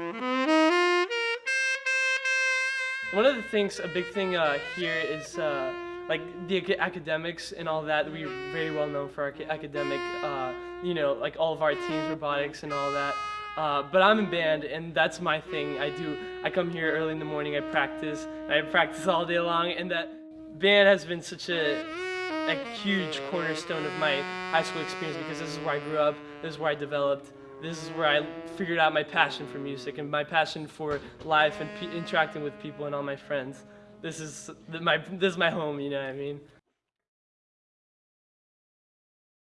One of the things, a big thing uh, here is uh, like the ac- academics and all that. We're very well known for our ca- academic, uh, you know, like all of our teams, robotics and all that. Uh, but I'm in band, and that's my thing. I do. I come here early in the morning. I practice. I practice all day long, and that band has been such a a huge cornerstone of my high school experience because this is where I grew up. This is where I developed. This is where I figured out my passion for music and my passion for life and interacting with people and all my friends. This is my this is my home. You know what I mean?